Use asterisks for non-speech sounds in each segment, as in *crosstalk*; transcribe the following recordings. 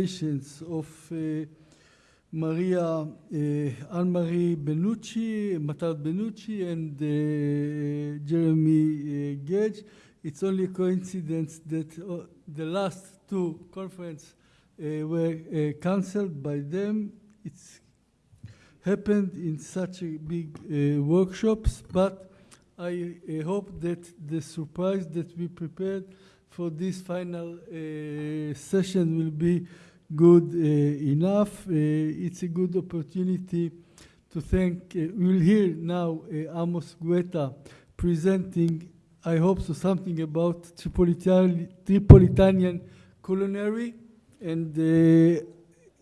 of uh, Maria uh, Anne-Marie Benucci, Matar Benucci, and uh, Jeremy uh, Gage. It's only a coincidence that uh, the last two conferences uh, were uh, cancelled by them. It's happened in such big workshops, but I hope that the surprise that we prepared for this final session will be good uh, enough. Uh, it's a good opportunity to thank, uh, we'll hear now Amos Guetta presenting, I hope so, something about Tripolitan, Tripolitanian culinary, and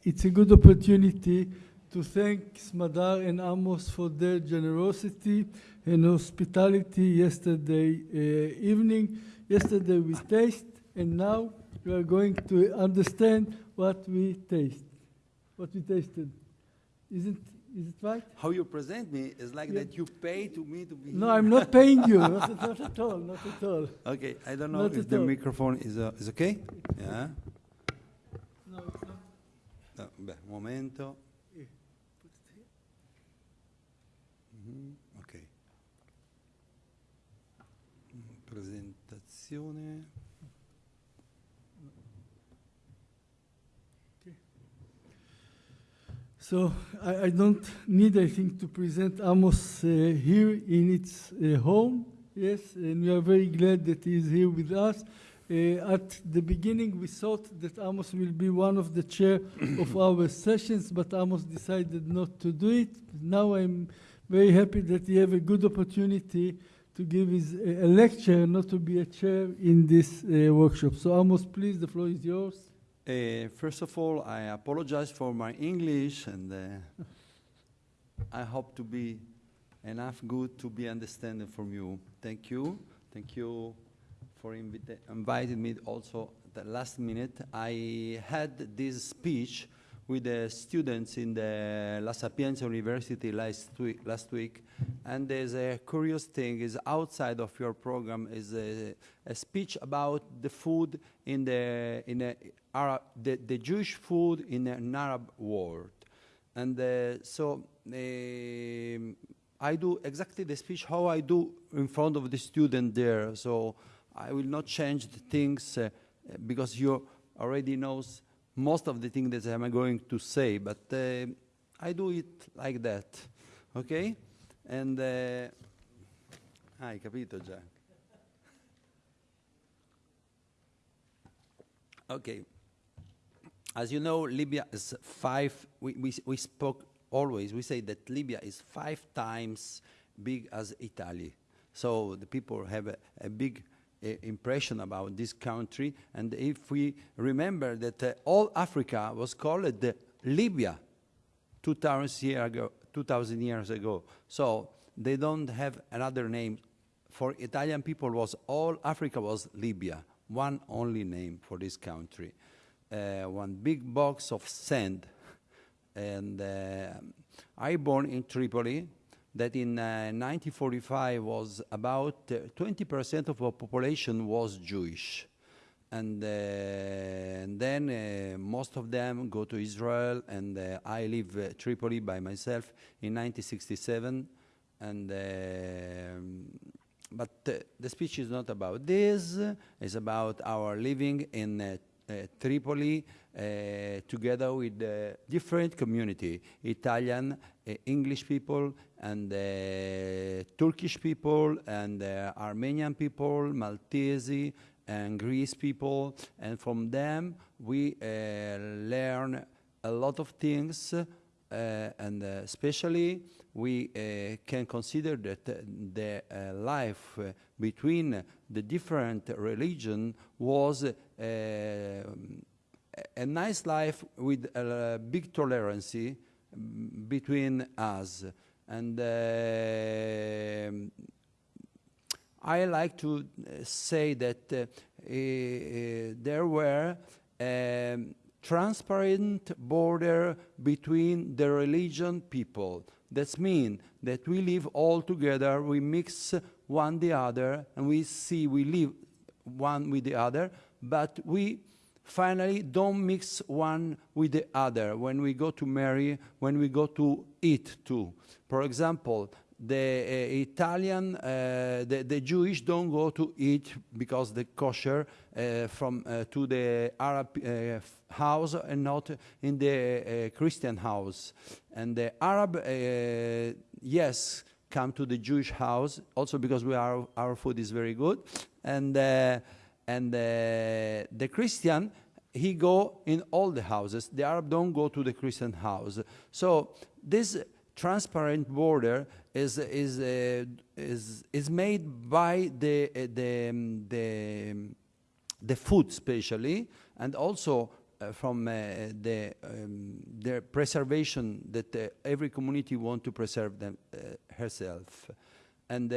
it's a good opportunity to thank Smadar and Amos for their generosity and hospitality yesterday uh, evening. Yesterday we taste, and now we are going to understand what we taste, what we tasted. Isn't is it right? How you present me is like Yeah. that you pay to me to be No. I'm not paying you. Not, not at all. Not at all. Okay, I don't know Not if the all. microphone is, uh, is okay? Yeah? No, it's not. No, beh, momento. Yeah. Put. Mhm, Ok. Mm, Presentazione. So I, I don't need, I think, to present Amos uh, here in its uh, home. Yes, and we are very glad that he is here with us. Uh, at the beginning, we thought that Amos will be one of the chair *coughs* of our sessions, but Amos decided not to do it. Now I'm very happy that he have a good opportunity to give his uh, a lecture, not to be a chair in this uh, workshop. So Amos, please, the floor is yours. Uh, first of all, I apologize for my English, and uh, I hope to be enough good to be understood from you. Thank you. Thank you for inviting me also at the last minute. I had this speech with the students in the La Sapienza University last week, last week. And there's a curious thing is outside of your program is a, a speech about the food in the in the Arab the, the Jewish food in an Arab world. And uh, so um, I do exactly the speech how I do in front of the student there. So I will not change the things uh, because you already knows most of the things that I'm going to say but uh, I do it like that ok and uh, hai capito già. Okay. As you know, Libya is five, we, we, we spoke always, we say that Libya is five times big as Italy. So the people have a, a big impression about this country. And if we remember that uh, all Africa was called uh, Libya 2,000 year ago, 2000 years ago. So they don't have another name. For Italian people was all Africa was Libya, one only name for this country uh, one big box of sand. And uh, I born in Tripoli, that in uh, 1945 was about 20% of our population was Jewish. And, uh, and then uh, most of them go to Israel, and uh, I leave uh, Tripoli by myself in 1967. And but uh, the speech is not about this. It's about our living in uh, uh, Tripoli uh, together with uh, different community, Italian, uh, English people, and uh, Turkish people, and uh, Armenian people, Maltese, and Greece people. And from them, we uh, learn a lot of things, uh, and uh, especially we uh, can consider that uh, the uh, life uh, between the different religion was uh, a a nice life with a big tolerance between us. And um I like to uh, say that uh, uh, there were um, transparent border between the religion people. That means that we live all together, we mix one the other, and we see we live one with the other, but we finally don't mix one with the other when we go to marry, when we go to eat too. For example, the uh, Italian, uh, the, the Jewish don't go to eat because the kosher uh, from uh, to the Arab uh, house and not in the uh, Christian house. And the Arab, yes, come to the Jewish house also because we are our food is very good, and and the Christian he go in all the houses. The Arab don't go to the Christian house. So this transparent border is is uh, is is made by the uh, the um, the um, the food especially and also uh, from uh, the um, the preservation that uh, every community want to preserve them uh, herself and uh,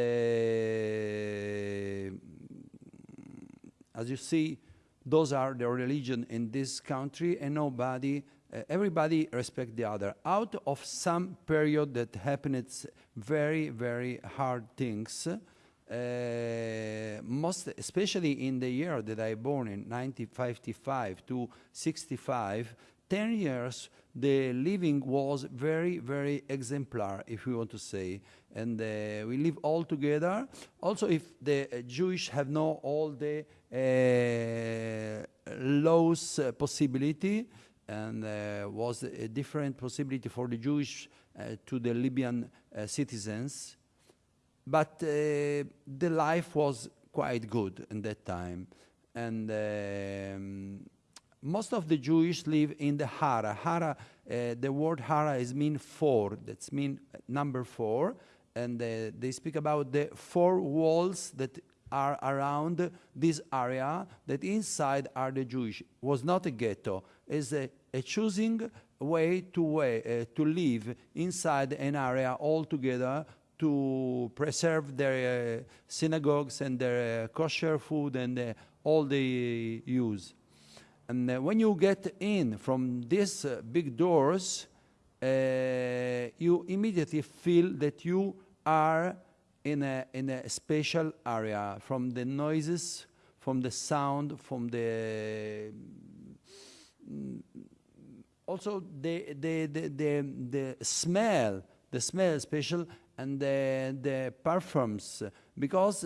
as you see those are the religion in this country and nobody uh, everybody respect the other. Out of some period that happened very very hard things. Uh, most especially in the year that i born in 1955 to 65 10 years the living was very very exemplar if we want to say. And uh, we live all together. Also if the uh, jewish have no all the laws uh, possibility and uh, was a different possibility for the Jewish uh, to the Libyan citizens. But the life was quite good in that time. And um, most of the Jewish live in the Hara. Hara, uh, the word Hara is mean four. That's mean number four. And uh, they speak about the four walls that are around this area that inside are the Jewish. was not a ghetto. It's a, a choosing way to way uh, to live inside an area altogether to preserve their uh, synagogues and their uh, kosher food and uh, all they use. And uh, when you get in from these uh, big doors, you immediately feel that you are in a, in a special area from the noises, from the sound, from the mm, also the, the, the, the, the smell, the smell special, and the, the perfumes, because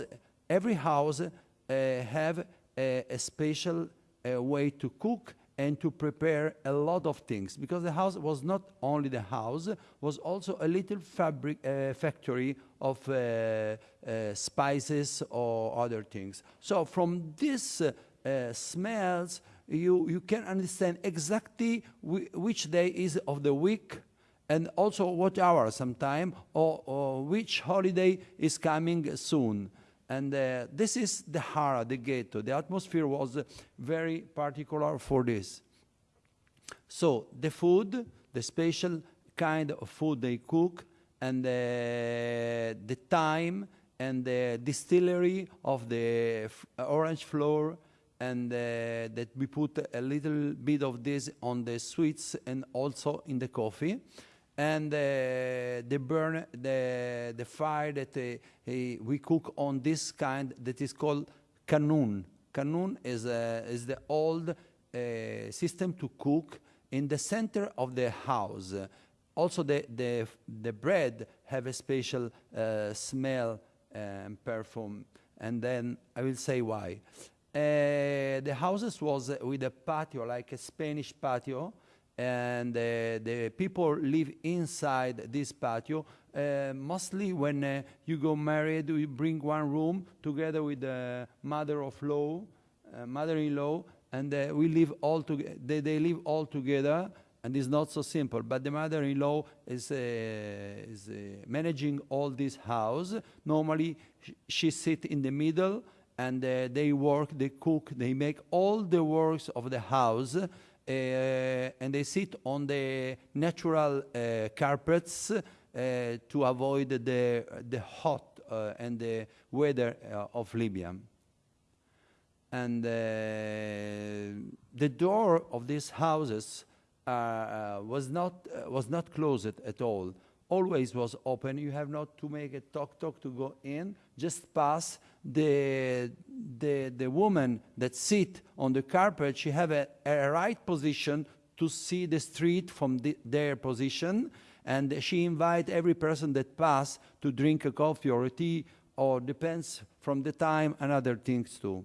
every house uh, have a, a special uh, way to cook and to prepare a lot of things because the house was not only the house was also a little fabric uh, factory of uh, uh, spices or other things so from these uh, uh, smells you you can understand exactly whi- which day is of the week and also what hour sometime or, or which holiday is coming soon and uh, this is the Hara, the ghetto. The atmosphere was very particular for this. So the food, the special kind of food they cook, and uh, the time and the distillery of the orange flower and uh, that we put a little bit of this on the sweets and also in the coffee and uh, the burn the the fire that uh, we cook on this kind that is called kanun. Kanun is uh, is the old uh, system to cook in the center of the house. Uh, also, the the the bread have a special uh, smell and perfume, and then I will say why. Uh, the houses was uh, with a patio, like a Spanish patio, and uh, the people live inside this patio. Uh, mostly when uh, you go married, you bring one room together with the mother of law, uh, mother-in-law, and uh, we live all together. They, they live all together, and it's not so simple. But the mother-in-law is, uh, is uh, managing all this house. Normally, sh- she sit in the middle, and uh, they work, they cook, they make all the works of the house uh, and they sit on the natural uh, carpets uh, to avoid the, the hot and the weather of Libya. And uh, the door of these houses uh, uh, was, not, uh, was not closed at all. Always was open. You have not to make a talk talk to go in. Just pass the the, the woman that sit on the carpet, she have a, a right position to see the street from the, their position, and she invite every person that pass to drink a coffee or a tea, or depends from the time and other things too.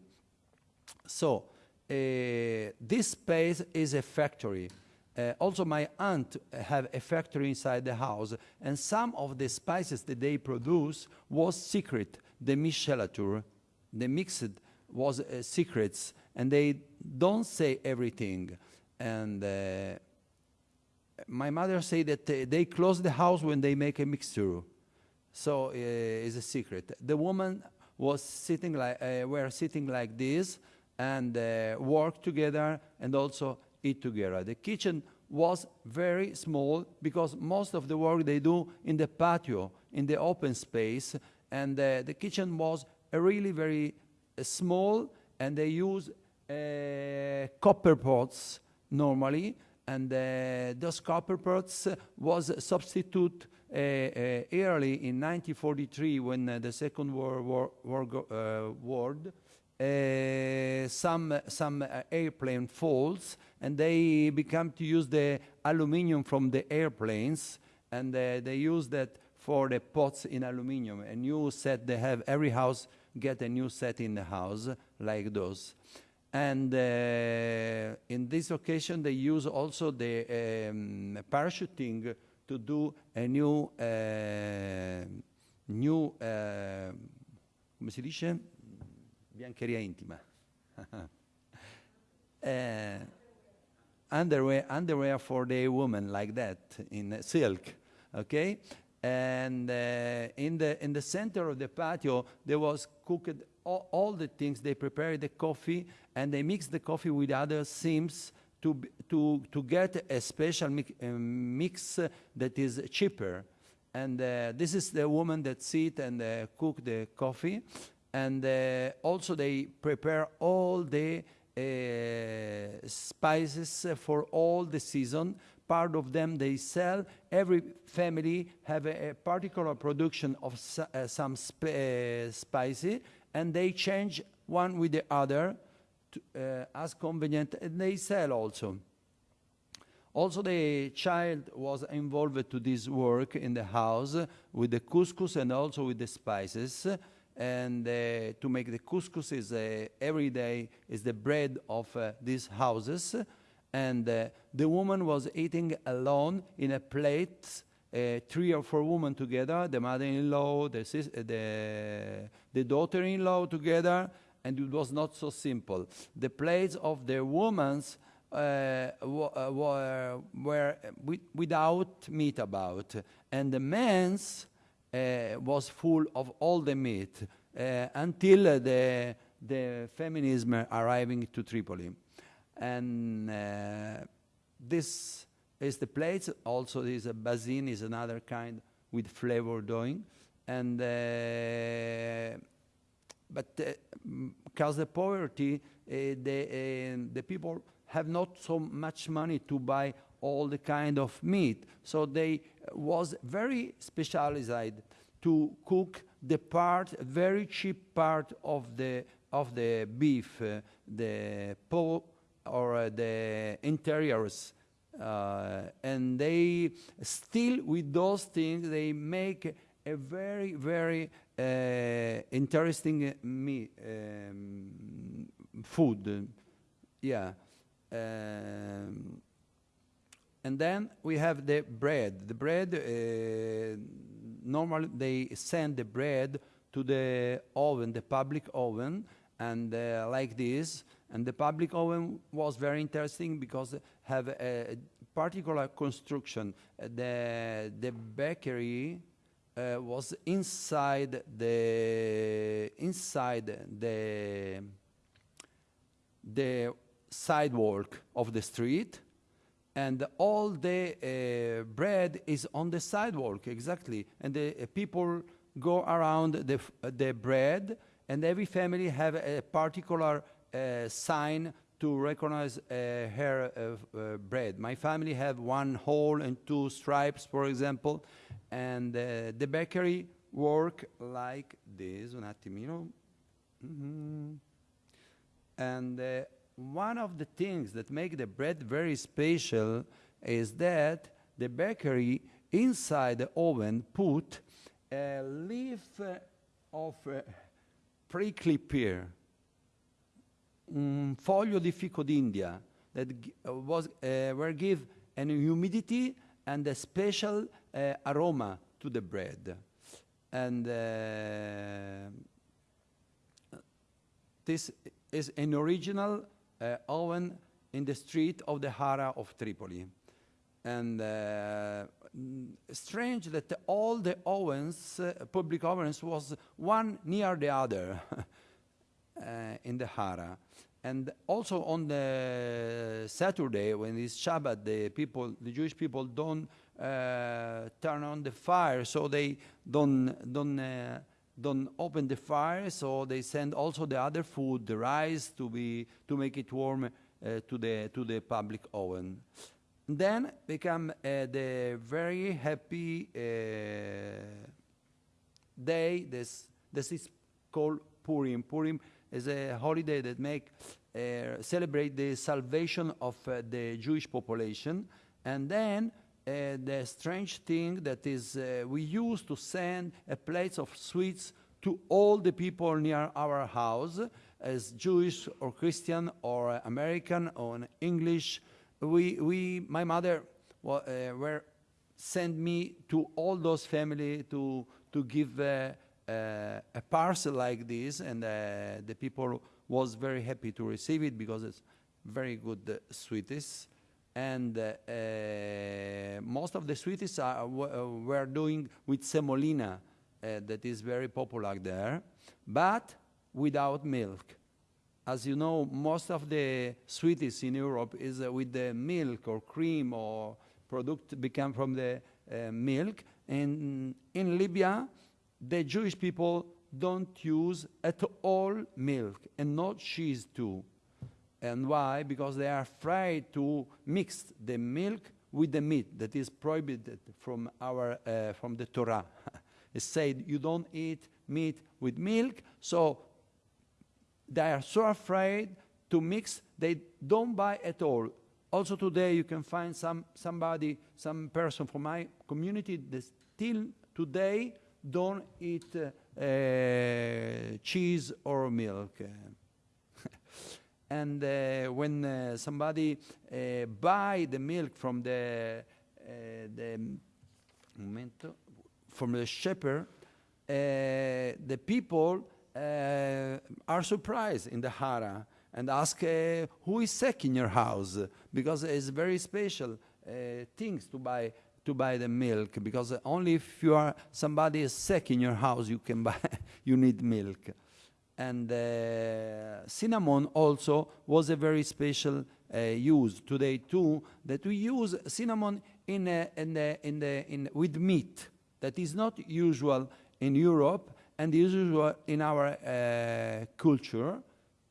So uh, this space is a factory. Uh, also, my aunt have a factory inside the house, and some of the spices that they produce was secret. The michelature, the mixed was uh, secrets, and they don't say everything. And uh, my mother say that uh, they close the house when they make a mixture, so uh, it's a secret. The woman was sitting like uh, were sitting like this and work together and also eat together. The kitchen was very small because most of the work they do in the patio, in the open space, and uh, the kitchen was really very uh, small, and they use uh, copper pots normally, and uh, those copper pots was substitute uh, uh, early in 1943 when the Second World War, war uh, some some airplane falls and they become to use the aluminium from the airplanes and uh, they use that for the pots in aluminium. A new set they have every house get a new set in the house like those. And uh, in this occasion they use also the um, parachuting to do a new uh, new uh, come si dice? Biancheria intima. *laughs* uh, underwear, underwear for the woman like that in silk, okay? And uh, in the in the center of the patio there was cooked all, all, the things. They prepared the coffee and they mixed the coffee with other sims to to to get a special mi mix that is cheaper. And uh, this is the woman that sit and uh, cook the coffee and uh, also they prepare all the spices for all the season. Part of them they sell. Every family have a, a particular production of uh, some sp uh, spicy and they change one with the other to, uh, as convenient and they sell also. Also the child was involved to this work in the house with the couscous and also with the spices and uh, to make the couscous is uh, every day is the bread of uh, these houses. And uh, the woman was eating alone in a plate uh, three or four women together the mother-in-law the, uh, the, the daughter-in-law together and it was not so simple. The plates of the women's were, were without meat about. And the men's Uh, was full of all the myth uh, until uh, the, the feminism arriving to Tripoli. And uh, this is the plate. Also, is a uh, basin is another kind with flavor doing. And but because the poverty, the, the people have not so much money to buy all the kind of meat. So they was very specialized to cook the part, very cheap part of the of the beef, uh, the pork or uh, the interiors. Uh, and they still with those things they make a very very uh, interesting uh, meat, um, food. Yeah. Um, and then we have the bread. The bread, uh, normally they send the bread to the oven, the public oven, and uh, like this. And the public oven was very interesting because have a particular construction. Uh, the, the bakery uh, was inside the, inside the, the sidewalk of the street, and all the uh, bread is on the sidewalk exactly. And the uh, people go around the, uh, the bread and every family have a particular uh, sign to recognize uh, her uh, bread. My family have one hole and two stripes for example and the bakery work like this. Un attimino. Mm -hmm. And one of the things that make the bread very special is that the bakery inside the oven put a leaf of uh, prickly pear, un foglio di fico d'India that uh, was uh, were give an humidity and a special uh, aroma to the bread, and uh, this is an original uh, in the street of the Hara of Tripoli. And uh, strange that all the ovens, uh, public ovens, was one near the other *laughs* uh, in the Hara. And also on the Saturday, when it's Shabbat, the people, the Jewish people don't uh, turn on the fire, so they don't don't uh, don't open the fire. So they send also the other food, the rice, to be to make it warm uh, to the to the public oven. Then become uh, the very happy uh, day. This this is called Purim. Purim is a holiday that make uh, celebrate the salvation of uh, the Jewish population, and then. Uh, the strange thing that is uh, we used to send a plate of sweets to all the people near our house as Jewish or Christian or American or English. We, we my mother wa- uh, were sent me to all those family to to give uh, uh, a parcel like this, and uh, the people was very happy to receive it because it's very good sweeties. And uh, uh, most of the sweeties are, uh, were doing with semolina, that is very popular there, but without milk. As you know, most of the sweeties in Europe is uh, with the milk or cream or product become from the uh, milk. And in Libya, the Jewish people don't use at all milk and not cheese too. And why? Because they are afraid to mix the milk with the meat that is prohibited from our uh, from the Torah. *laughs* it said you don't eat meat with milk, so they are so afraid to mix they don't buy at all also today you can find some somebody some person from my community that still today don't eat uh, uh, cheese or milk and uh, when uh, somebody uh, buy the milk from the the momento, from the shepherd, the people are surprised in the Hara and ask who is sick in your house? Because it's very special things to buy to buy the milk because only if you are somebody is sick in your house you can buy *laughs* you need milk and uh, cinnamon also was a very special uh, use. Today too that we use cinnamon in uh, in in in with meat that is not usual in Europe and is usual in our uh, culture.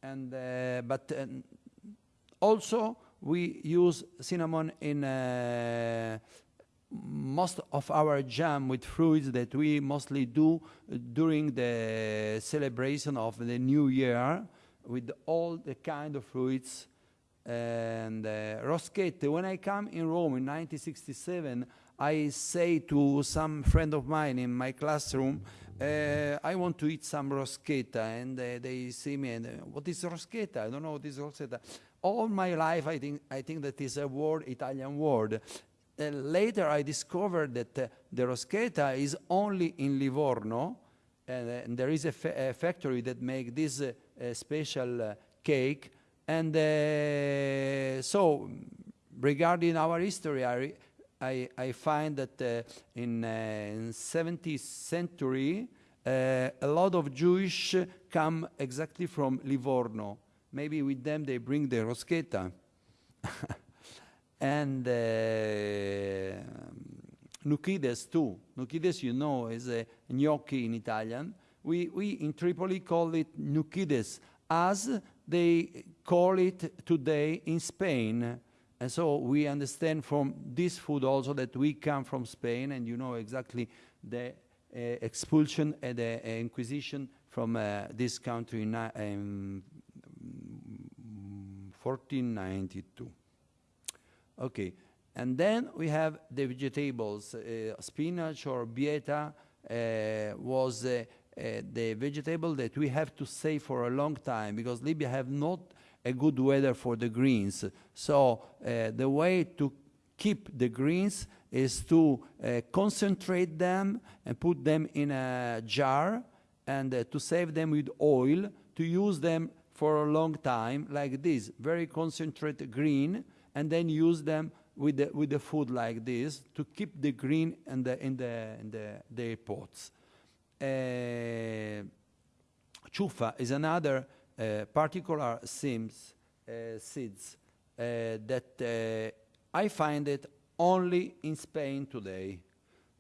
And uh, but uh, also we use cinnamon in uh, most of our jam with fruits that we mostly do during the celebration of the new year with all the kind of fruits and uh, roschette when i come in rome in 1967 i say to some friend of mine in my classroom uh, I want to eat some roschetta, and uh, they see me and uh, what is roschetta? I don't know what is roschetta. All my life, I think I think that is a word, Italian word. Uh, later, I discovered that uh, the roschetta is only in Livorno, and, uh, and there is a, fa- a factory that makes this uh, special uh, cake. And uh, so, regarding our history, I, I, I find that in, in 17th century, a lot of Jewish come exactly from Livorno. Maybe with them they bring the roschetta. *laughs* and uh, Nukides too. Nukides, you know, is a gnocchi in Italian. We, we in Tripoli call it Nukides, as they call it today in Spain. And so we understand from this food also that we come from Spain, and you know exactly the uh, expulsion and the uh, inquisition from uh, this country in, um, 1492. Okay, and then we have the vegetables. Uh, spinach or bieta uh, was uh, uh, the vegetable that we have to save for a long time because Libya have not a good weather for the greens. So uh, the way to keep the greens is to uh, concentrate them and put them in a jar and to save them with oil to use them for a long time like this very concentrated green and then use them with the, with the food like this to keep the green in the in the in the, the pots uh, chufa is another uh, particular seeds, uh, seeds that I find it only in Spain today.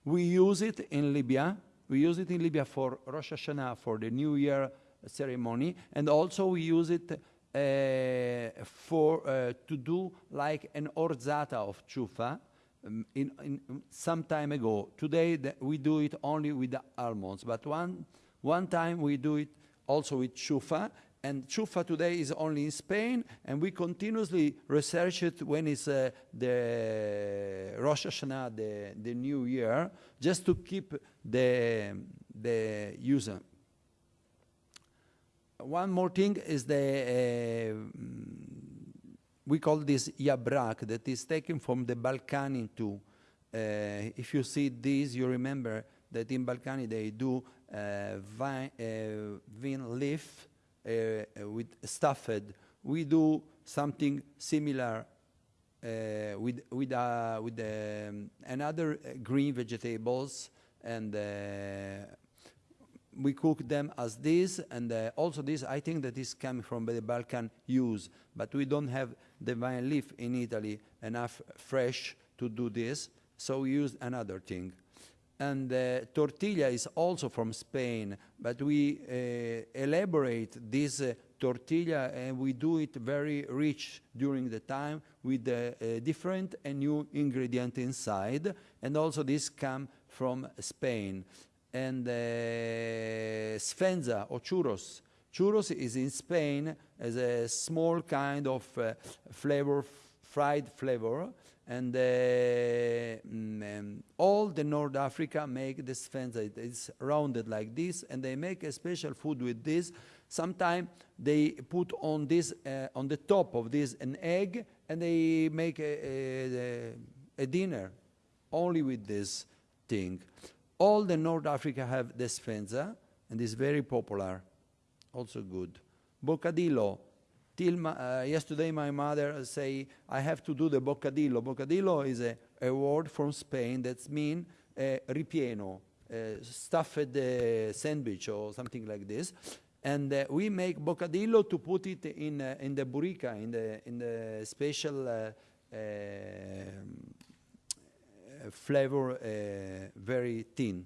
We use it in Libya. We use it in Libya for Rosh Hashanah, for the New Year ceremony, and also we use it uh, for uh, to do like an orzata of chufa. Um, in, in some time ago, today we do it only with the almonds, but one one time we do it also with chufa, and chufa today is only in Spain, and we continuously research it when it's uh, the Rosh Hashanah, the, the New Year, just to keep the, the user. One more thing is the, uh, we call this yabrak, that is taken from the Balkani too. Uh, if you see this, you remember that in Balkani they do uh, vine, uh, vine leaf, uh, with stuffed. We do something similar uh, with with with um, another green vegetables, and we cook them as this. And also this, I think that is coming from the Balkan use, but we don't have the vine leaf in Italy enough fresh to do this, so we use another thing and uh, tortilla is also from Spain, but we uh, elaborate this uh, tortilla and we do it very rich during the time with uh, different and new ingredient inside, and also this come from Spain. And uh, sfenza or churros. Churros is in Spain as a small kind of uh, flavor, fried flavor, and uh, mm, um, all the North Africa make this fence. It's rounded like this, and they make a special food with this. Sometimes they put on this uh, on the top of this an egg, and they make a, a, a dinner only with this thing. All the North Africa have this fenza, and it's very popular, also good. Bocadillo, Till my, uh, yesterday, my mother say I have to do the bocadillo. Bocadillo is a, a word from Spain that means uh, ripieno, uh, stuffed uh, sandwich or something like this. And uh, we make bocadillo to put it in uh, in the burrica, in the in the special flavor, very thin.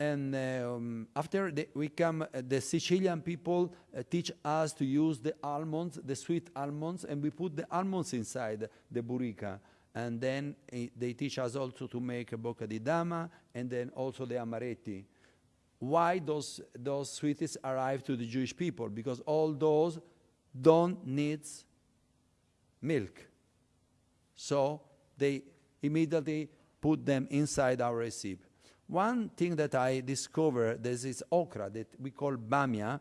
And um, after the, we come, uh, the Sicilian people uh, teach us to use the almonds, the sweet almonds, and we put the almonds inside the burrica. And then uh, they teach us also to make a bocca di dama, and then also the amaretti. Why those, those sweets arrive to the Jewish people? Because all those don't need milk. So they immediately put them inside our recipe. One thing that I discovered, there's this okra that we call bamia.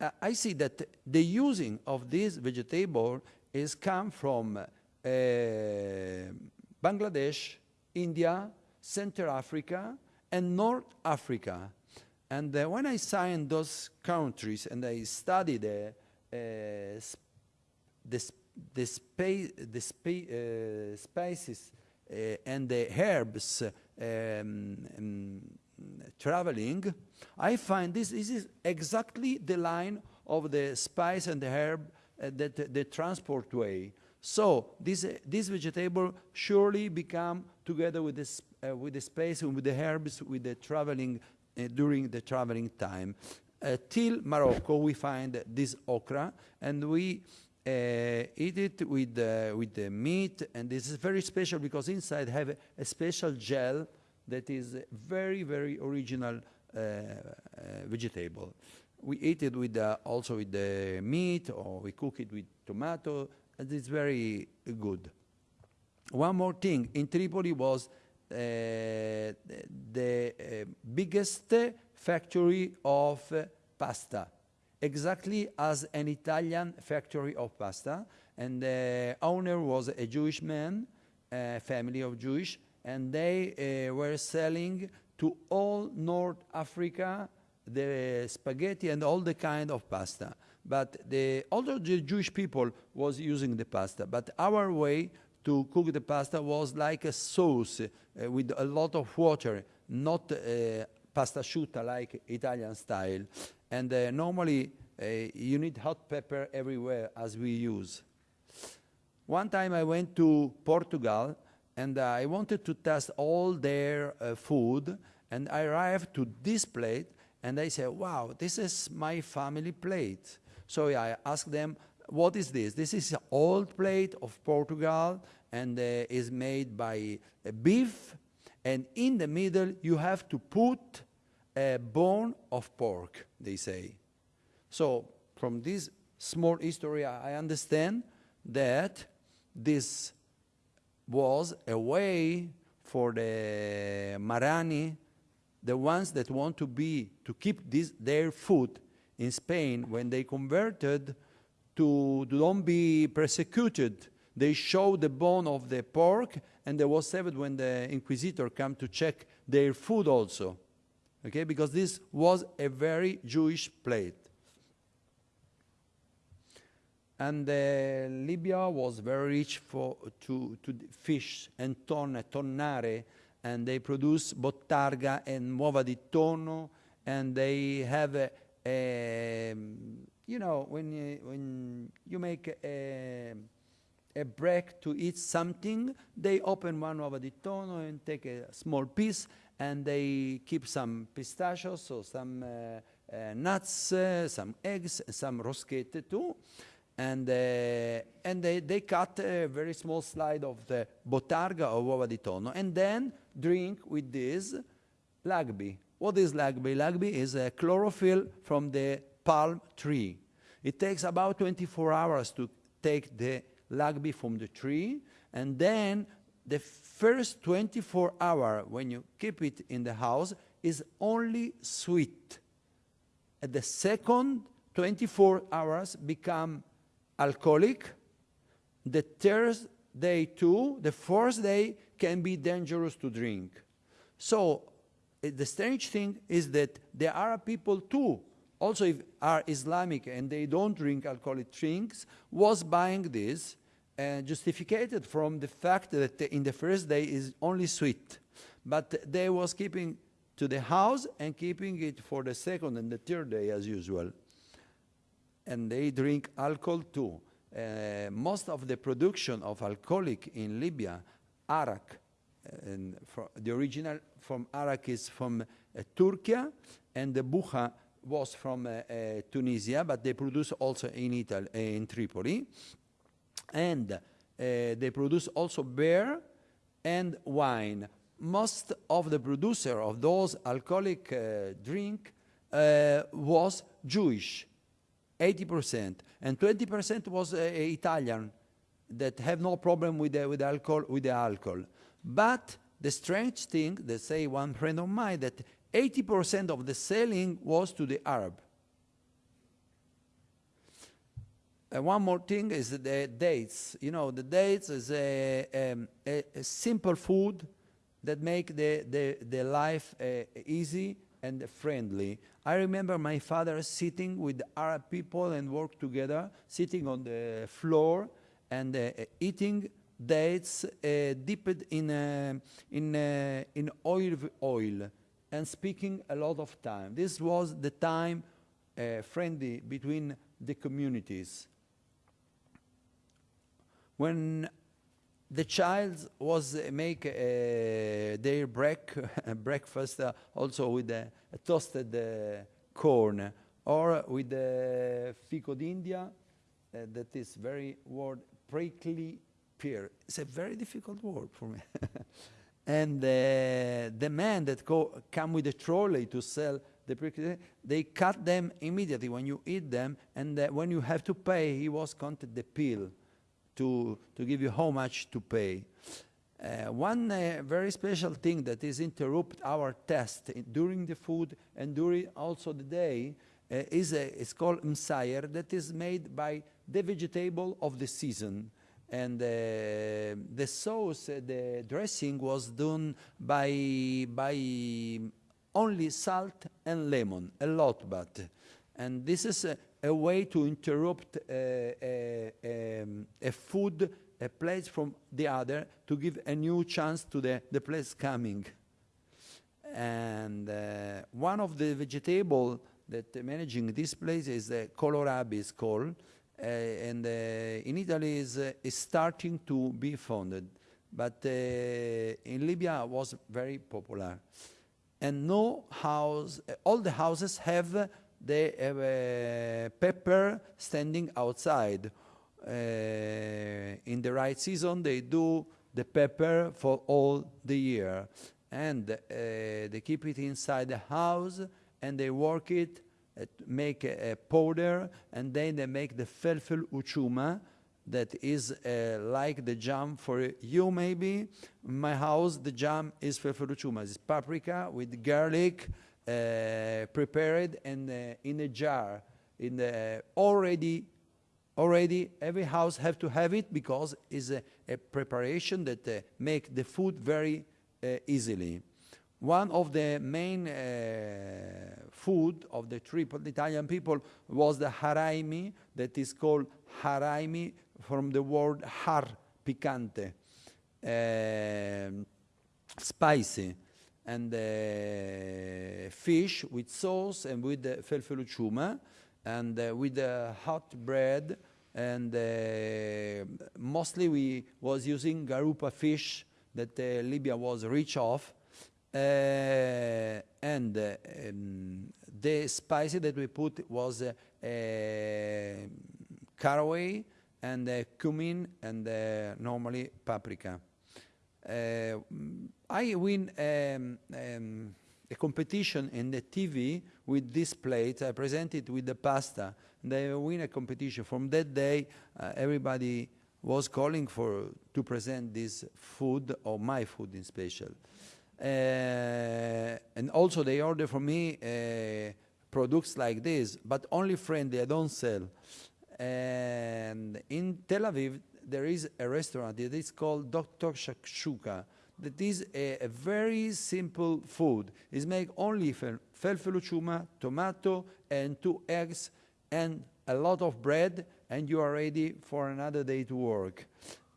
Uh, I see that the using of this vegetable is come from uh, Bangladesh, India, Central Africa, and North Africa. And uh, when I signed those countries and I studied the, uh, the, the, spa the spa uh, spices uh, and the herbs um, um, traveling, I find this, this is exactly the line of the spice and the herb uh, that the transport way. So this, uh, this vegetable surely become together with, this, with the space and with the herbs with the traveling during the traveling time. Till Morocco we find this okra and we eat it with, with the meat and this is very special because inside have a, a special gel that is very, very original uh, uh, vegetable. we eat it with also with the meat, or we cook it with tomato, and it's very good. One more thing, in Tripoli was uh, the, the uh, biggest factory of uh, pasta, exactly as an Italian factory of pasta. And the owner was a Jewish man, a family of Jewish, and they uh, were selling to all North Africa the spaghetti and all the kind of pasta. But the, although the Jewish people was using the pasta, but our way to cook the pasta was like a sauce uh, with a lot of water, not uh, pasta asciutta like Italian style. And uh, normally uh, you need hot pepper everywhere as we use. One time I went to Portugal and I wanted to test all their uh, food and I arrived to this plate and I said, wow, this is my family plate. So I asked them, what is this? This is an old plate of Portugal and uh, is made by uh, beef. And in the middle, you have to put a bone of pork, they say. So from this small history, I understand that this was a way for the Marrani, the ones that want to be, to keep this, their food in Spain when they converted to, to don't be persecuted. They show the bone of the pork and they was saved when the inquisitor come to check their food also. Okay, because this was a very Jewish plate. And uh, Libya was very rich for, to, to fish and tonne, tonnare, and they produce bottarga and uova di tonno, and they have a, a you know, when you, when you make a, a break to eat something, they open one uova di tonno and take a small piece, and they keep some pistachios, so some uh, uh, nuts, uh, some eggs, some roschette too and, uh, and they, they cut a very small slide of the bottarga or uova di tonno, and then drink with this lagbi. What is lagbi? Lagbi is a chlorophyll from the palm tree. It takes about 24 hours to take the lagbi from the tree, and then the first 24 hour when you keep it in the house is only sweet. At the second 24 hours become alcoholic. The third day too, the fourth day can be dangerous to drink. So uh, the strange thing is that there are people too, also if are Islamic and they don't drink alcoholic drinks, was buying this and justified from the fact that in the first day is only sweet. But they was keeping to the house and keeping it for the second and the third day as usual and they drink alcohol too. Uh, most of the production of alcoholic in Libya, arak, and the original from arak is from uh, Turkey, and the boukha was from uh, uh Tunisia, but they produce also in Italy, uh, in Tripoli. And uh, they produce also beer and wine. Most of the producer of those alcoholic drink was Jewish 80%, and 20% was uh, Italian that have no problem with the, with alcohol with the alcohol. But the strange thing, they say one friend of mine, that 80% of the selling was to the Arab. Uh, one more thing is the dates. You know, the dates is a, um, a, a simple food that make the, the, the life uh, easy and friendly. I remember my father sitting with Arab people and work together, sitting on the floor and uh, eating dates uh, dipped in, uh, in, uh, in oil, oil and speaking a lot of time. This was the time friendly between the communities. When the child was uh, make uh, their break, *laughs* breakfast uh, also with a, toasted corn or with the fico d'India, that is very word prickly pear. It's a very difficult word for me. *laughs* and the man that co come with a trolley to sell the prickly, they cut them immediately when you eat them, and when you have to pay, he was counted the pill to, to give you how much to pay. Uh, one uh, very special thing that is interrupt our test during the food and during also the day uh, is a, it's called msayer that is made by the vegetable of the season. And uh, the sauce, uh, the dressing was done by, by only salt and lemon, a lot but. And this is a, a way to interrupt uh, a, um, a food, a place from the other, to give a new chance to the, the place coming. And uh, one of the vegetable that uh, managing this place is the kohlrabi is called, uh, and uh, in Italy is, uh, is starting to be founded, but uh, in Libya was very popular. And no house, uh, all the houses have uh, have uh, pepper standing outside. Uh, in the right season, they do the pepper for all the year. And uh, they keep it inside the house and they work it, uh, make a, a powder, and then they make the felfel uchuma, that is uh, like the jam for you maybe. In my house, the jam is felfel uchuma. It's paprika with garlic, prepared and uh, in a jar, in the already already every house have to have it because it's a, a preparation that uh, make the food very uh, easily. One of the main uh, food of the triple Italian people was the haraimi that is called haraimi from the word har, picante, um, spicy and uh, fish with sauce and with the felfel uchuma and uh, with the hot bread and uh, mostly we was using garupa fish that uh, Libya was rich of uh, and uh, um, the spicy that we put was uh, uh, caraway and uh, cumin and uh, normally paprika. I win um, um, a competition in the TV with this plate. I present it with the pasta. And I win a competition. From that day, uh, everybody was calling for to present this food or my food in special. Uh, and also they order for me uh, products like this, but only friendly. I don't sell. And in Tel Aviv, there is a restaurant that is called Dr. Shakshuka. That is a, a very simple food. It's made only from felfel uchuma, tomato, and two eggs, and a lot of bread, and you are ready for another day to work.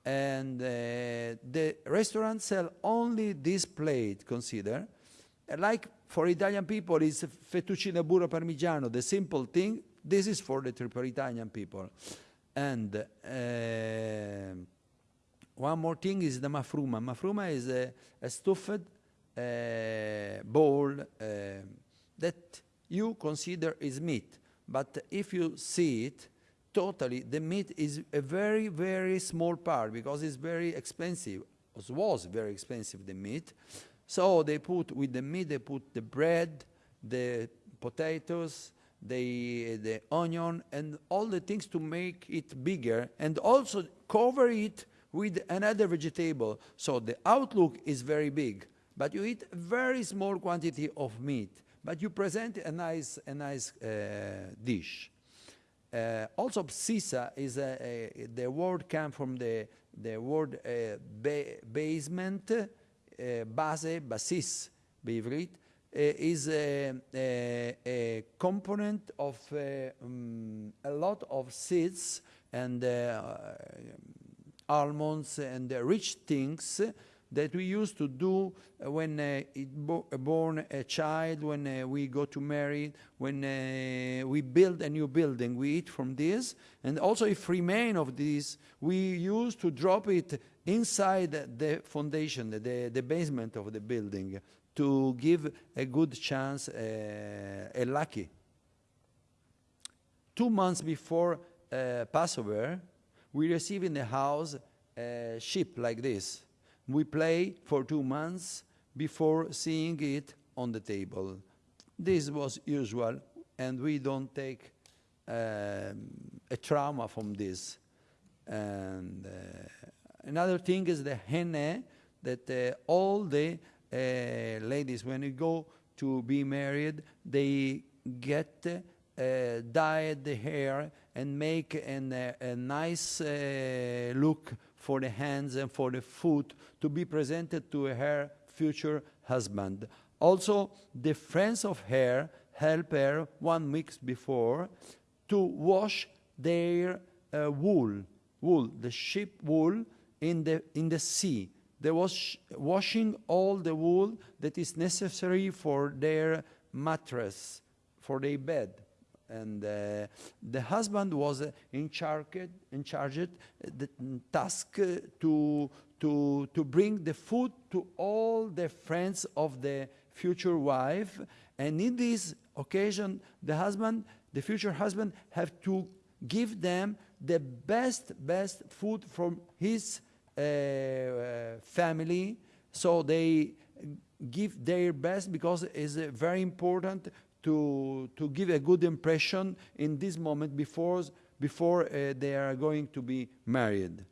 And uh, the restaurant sell only this plate, consider. Like for Italian people, it's fettuccine burro parmigiano, the simple thing. This is for the triple Italian people. And uh, one more thing is the mafruma. Mafruma is a, a stuffed uh, bowl uh, that you consider is meat. But if you see it, totally, the meat is a very, very small part because it's very expensive. It was very expensive, the meat. So they put, with the meat, they put the bread, the potatoes, the, the onion, and all the things to make it bigger, and also cover it with another vegetable. So the outlook is very big, but you eat a very small quantity of meat, but you present a nice, a nice uh, dish. Uh, also, sisa is a, a, the word came from the, the word uh, ba basement, uh, base, basis, bivrit, uh, is a, a, a, component of um, a lot of seeds and uh, almonds and uh, rich things that we used to do uh, when uh, bo born a child, when uh, we go to marry, when uh, we build a new building, we eat from this. And also if remain of this, we used to drop it inside the foundation, the, the basement of the building to give a good chance, uh, a lucky. Two months before uh, Passover, we receive in the house a ship like this. We play for two months before seeing it on the table. This was usual, and we don't take um, a trauma from this. And uh, another thing is the henne, that uh, all the uh, ladies, when they go to be married, they get uh, dyed the hair and make an, a nice uh, look for the hands and for the foot to be presented to her future husband. Also, the friends of her help her one week before to wash their uh, wool, wool, the sheep wool in the, in the sea. They was washing all the wool that is necessary for their mattress, for their bed. And uh, the husband was uh, in charge, in charge uh, the task uh, to, to, to bring the food to all the friends of the future wife. And in this occasion, the husband, the future husband, have to give them the best, best food from his uh, family. So they give their best because it's very important to, to give a good impression in this moment before, before uh, they are going to be married.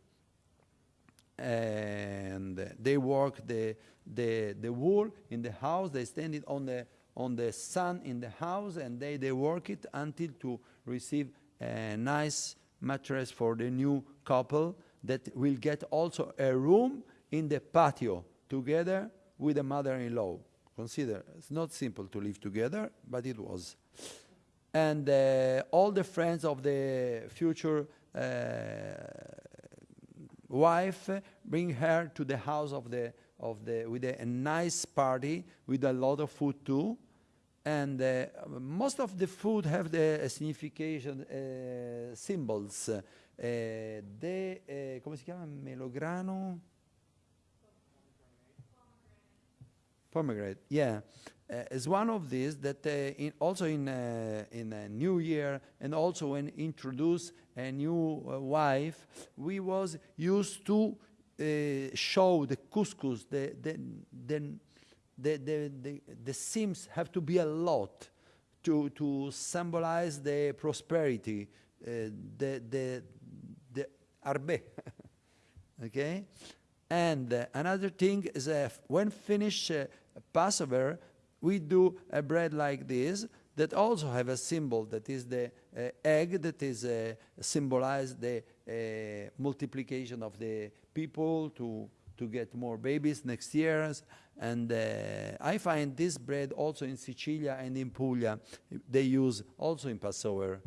And they work the, the, the wool in the house, they stand it on the, on the sun in the house and they, they work it until to receive a nice mattress for the new couple that will get also a room in the patio together with the mother-in-law. Consider, it's not simple to live together, but it was. And uh, all the friends of the future uh, wife bring her to the house of the, of the, with a, a nice party with a lot of food too. And uh, most of the food have the uh, signification, uh, symbols. Uh, de, uh, come si chiama? Melograno? Pomegranate, yeah. Uh, is one of these that uh, in also in, uh, in a new year and also when introduce a new uh, wife, we was used to uh, show the couscous, the, the, the, the, the, the, the seams have to be a lot to, to symbolize the prosperity, uh, the, the, the arbe, *laughs* okay? And another thing is when finish uh, Passover, we do a bread like this that also have a symbol that is the uh, egg that is uh, symbolize the uh, multiplication of the people to to get more babies next year. And uh, I find this bread also in Sicilia and in Puglia. They use also in Passover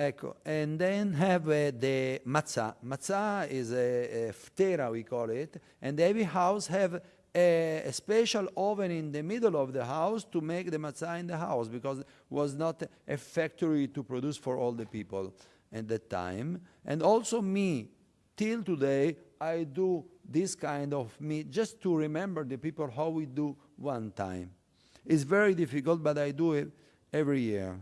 Ecco, and then have uh, the matzah. Matzah is a, a ftera, we call it, and every house have a, a, special oven in the middle of the house to make the matzah in the house because it was not a factory to produce for all the people at that time. And also me, till today, I do this kind of meat just to remember the people how we do one time. It's very difficult, but I do it every year.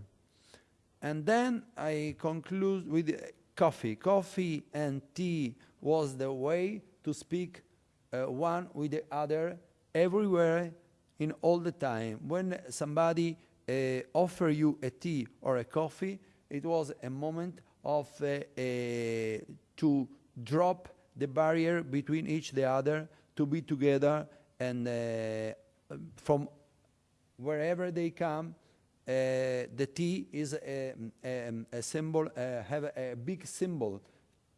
And then I conclude with coffee. Coffee and tea was the way to speak uh, one with the other everywhere in all the time. When somebody uh, offer you a tea or a coffee, it was a moment of uh, uh to drop the barrier between each the other, to be together, and uh, from wherever they come, the T is a, a, a symbol, uh, have a, big symbol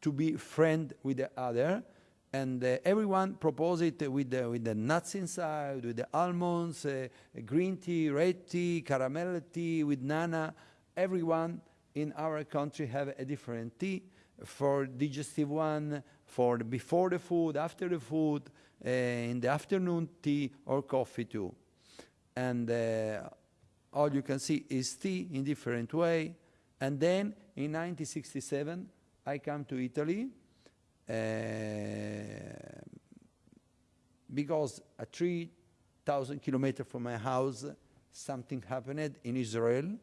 to be friend with the other. And uh, everyone propose it with the, with the nuts inside, with the almonds, green tea, red tea, caramel tea, with nana. Everyone in our country have a different tea for digestive one, for the before the food, after the food, uh, in the afternoon tea or coffee too. And uh, all you can see is tea in different way. And then in 1967, I come to Italy uh, because a 3,000 kilometers from my house, something happened in Israel.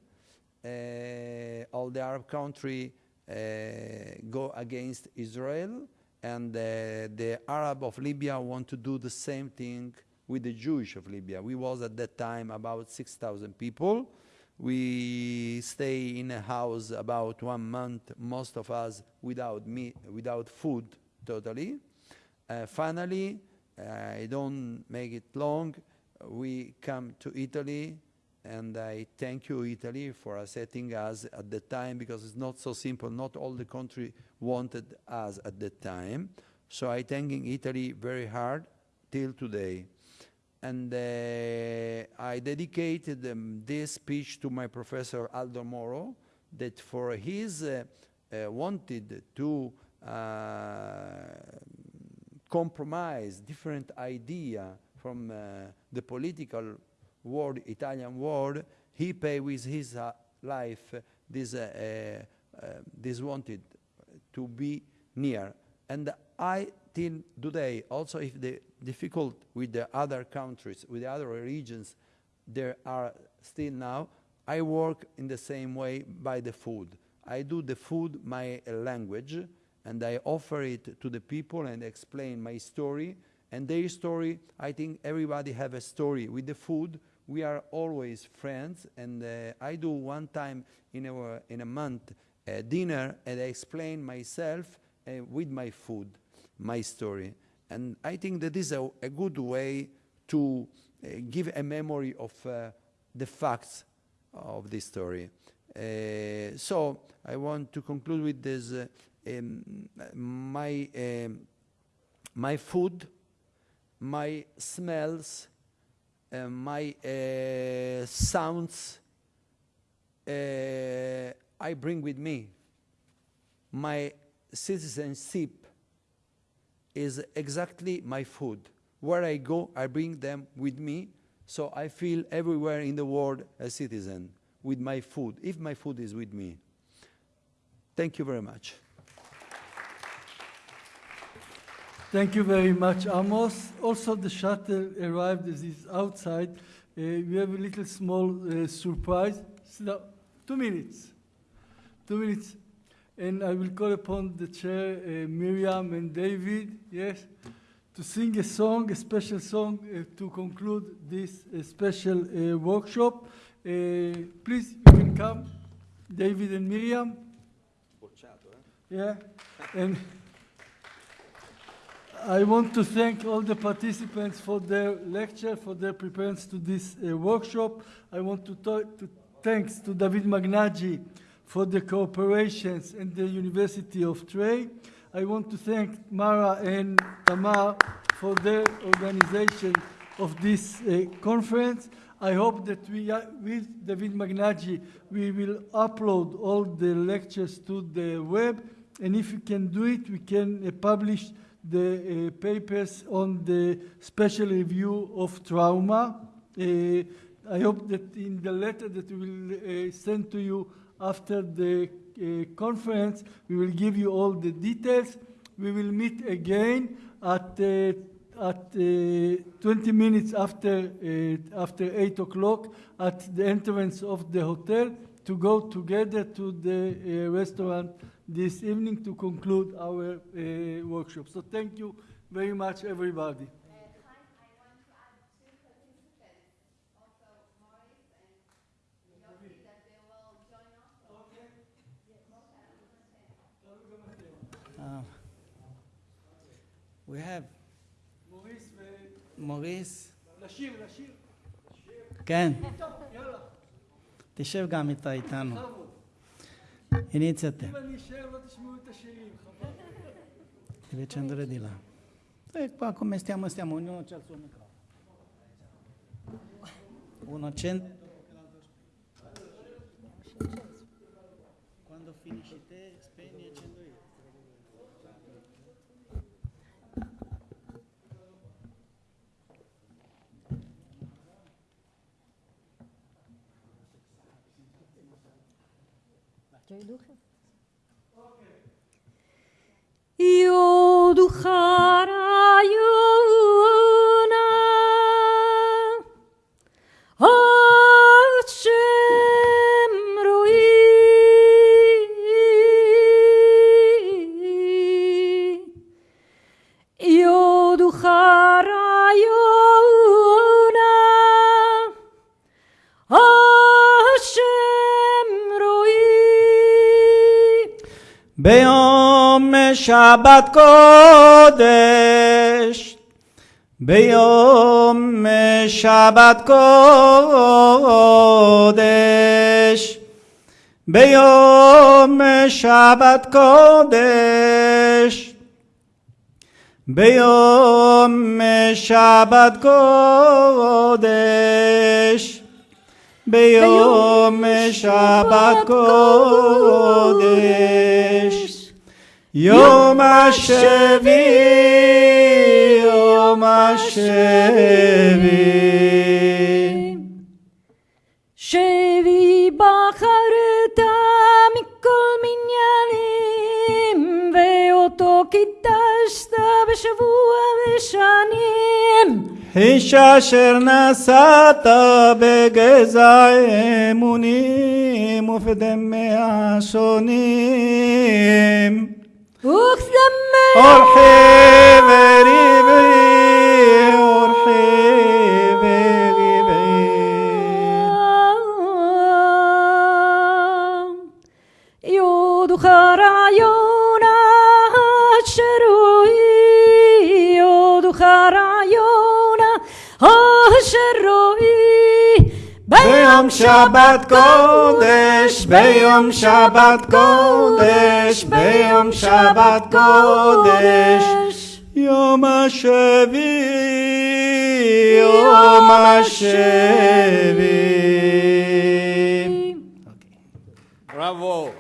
Uh, all the Arab country uh, go against Israel, and uh, the Arab of Libya want to do the same thing with the Jewish of Libya. We was at that time about 6,000 people. We stay in a house about one month, most of us without meat, without food totally. Uh, finally, I don't make it long. We come to Italy, and I thank you, Italy, for accepting us at the time because it's not so simple. Not all the country wanted us at that time. So I thanking Italy very hard till today. And uh, I dedicated um, this speech to my professor Aldo Moro, that for his uh, uh, wanted to compromise different idea from the political world, Italian world, he pay with his uh, life this, uh, uh, uh, this wanted to be near. And I, till today, also if the difficult with the other countries, with the other regions, there are still now, I work in the same way by the food. I do the food my language, and I offer it to the people and explain my story. And their story, I think everybody have a story. With the food, we are always friends, and uh, I do one time in a, in a month a dinner, and I explain myself uh, with my food, my story. And I think that is a, a good way to uh, give a memory of uh, the facts of this story. Uh, so I want to conclude with this. uh, um, my, um, my food, my smells, uh, my uh, sounds, I bring with me. My citizenship is exactly my food. Where I go, I bring them with me, so I feel everywhere in the world a citizen with my food, if my food is with me. Thank you very much. Thank you very much, Amos. Also, the shuttle arrived as is outside. Uh, we have a little small uh, surprise. Two minutes. Two minutes. And I will call upon the chair, uh, Miriam and David, yes, to sing a song, a special song uh, to conclude this uh, special uh, workshop. Uh, please, you can come, David and Miriam. Yeah, and I want to thank all the participants for their lecture, for their preparedness to this uh, workshop. I want to, to thanks to David Meghnagi for the cooperations and the University of Tre. I want to thank Mara and Tamar for their organization of this uh, conference. I hope that we, uh, with David Meghnagi, we will upload all the lectures to the web, and if we can do it, we can uh, publish the uh, papers on the special review of trauma. Uh, I hope that in the letter that we will uh, send to you after the uh, conference, we will give you all the details. We will meet again at uh, at uh, 20 minutes after uh, after 8 o'clock at the entrance of the hotel to go together to the uh, restaurant this evening to conclude our uh, workshop. So thank you very much, everybody. we have מוריס, לשיר, לשיר. כן, טוב, יאללה, תשב גם איתה איתנו. Iniziate, אם אני אשאר לא תשמעו את השירים, חבל. devi accendere di là. E qua come stiamo, stiamo, ognuno c'ha il suo microfono. Uno accende. Quando finisci te, Io Yuna Hashem ביום שבת קודש, ביום שבת קודש, ביום שבת קודש, ביום שבת קודש, ביום שבת קודש, יום השביעי, יום השביעי. שבי בחרת מכל מניינים, ואותו קידשת בשבוע ושנים. איש אשר נשאת בגזע אמונים ופדמיה שונים. وقسم ارحب ريبي ارحب ريبي يود خرا ביום שבת קודש, ביום שבת קודש, ביום שבת קודש. יום השביעי, יום השביעי. Bravo.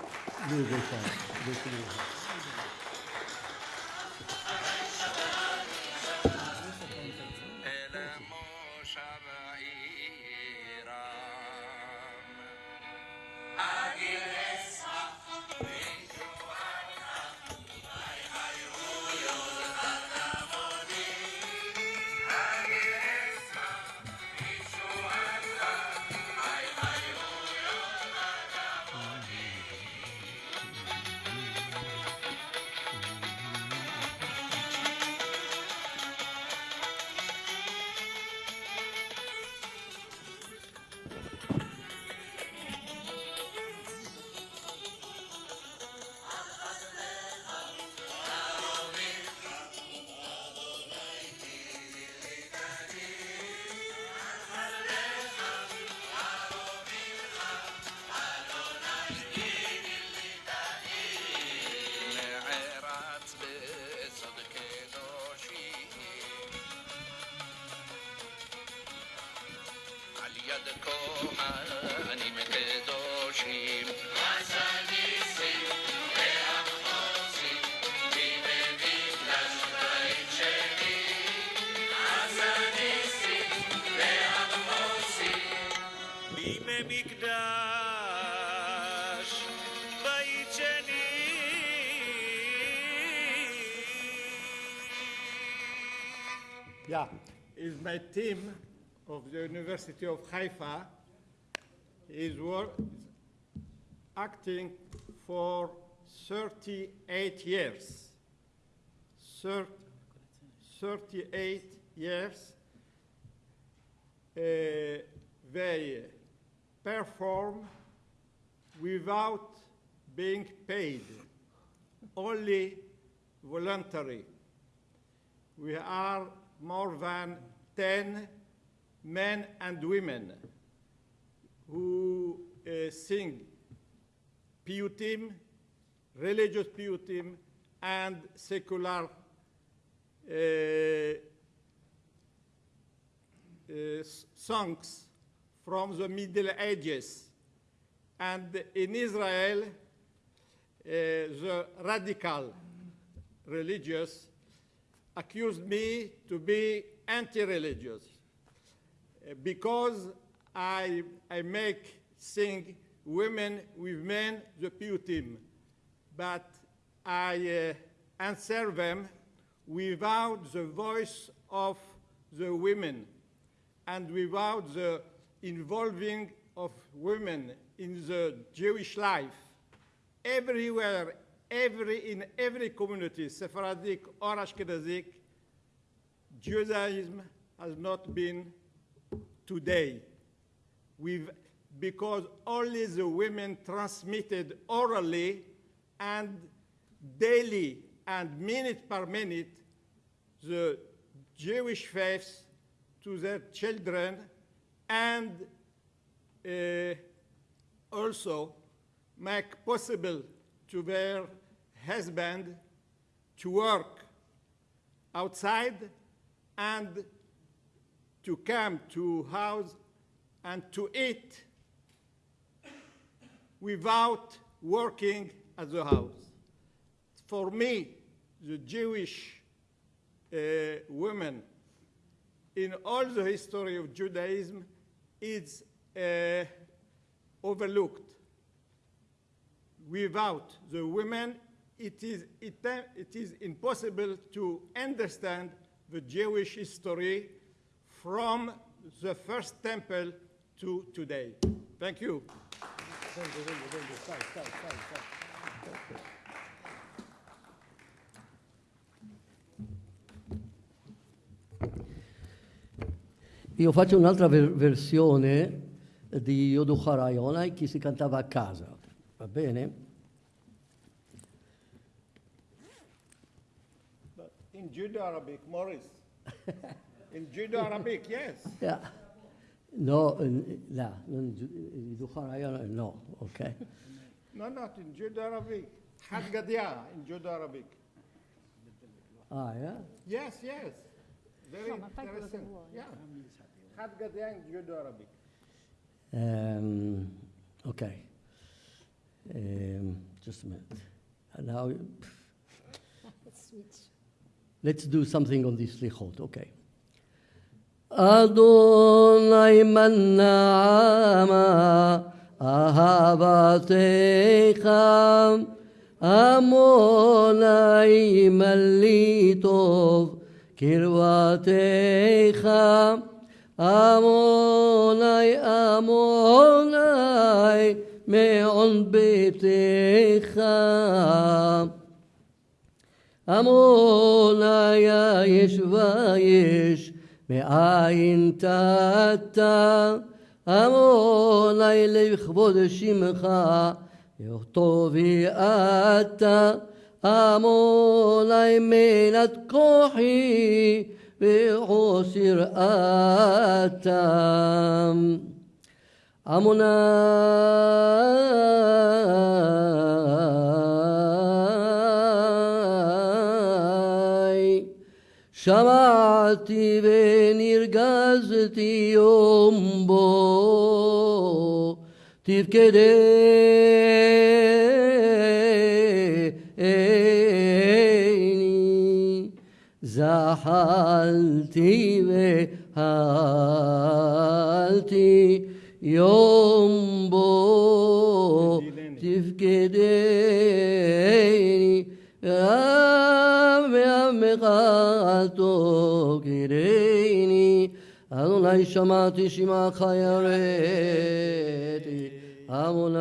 My team of the University of Haifa is acting for 38 years. Thir- 38 years. Uh, they perform without being paid, only voluntary. We are more than 10 men and women who uh, sing piyutim, religious piyutim, and secular uh, uh, songs from the Middle Ages. And in Israel, uh, the radical religious accused me to be anti-religious uh, because I, I make sing women with men the piyutim, but I uh, answer them without the voice of the women and without the involving of women in the Jewish life. Everywhere, every, in every community, Sephardic or Ashkenazic, Judaism has not been today. With, because only the women transmitted orally and daily and minute per minute the Jewish faith to their children and uh, also make possible to their husband to work outside and to come to house and to eat without working at the house. For me, the Jewish uh, women in all the history of Judaism is uh, overlooked. Without the women, it is, it, it is impossible to understand the Jewish history from the first temple to today. Thank you. Io faccio un'altra ver- versione di Yoducha Rayonai che si cantava a casa, va bene? But in Judeo-Arabic, Morris. in Judeo-Arabic, yes. *laughs* Yeah. No, là, non Gi- Yoducha no, ok? No, not in Judeo-Arabic. Had Gadia in Judeo-Arabic. Ah, yeah? Yes, yes. Very No, ma fai quello che interesting. vuoi. Yeah. Had Gadia in Judeo-Arabic. Um, okay. Um, just a minute. And now, Switch. let's do something on this lichot, okay. אדוני מנעמה אהבתך עמוני מלי טוב קרבתך עמוני עמוני מעון ביתך עמוני יש ויש מאין תתה עמוני לכבוד שמך טובי אתה עמוני מנת כוחי ועוסר אתה. עמוני Shamati venirgazati ombo tifkedeini e, zahalti ve halti yombo tifkedeini e, מעמך תוקרני אדוני שמעתי שמעך יראתי עמוני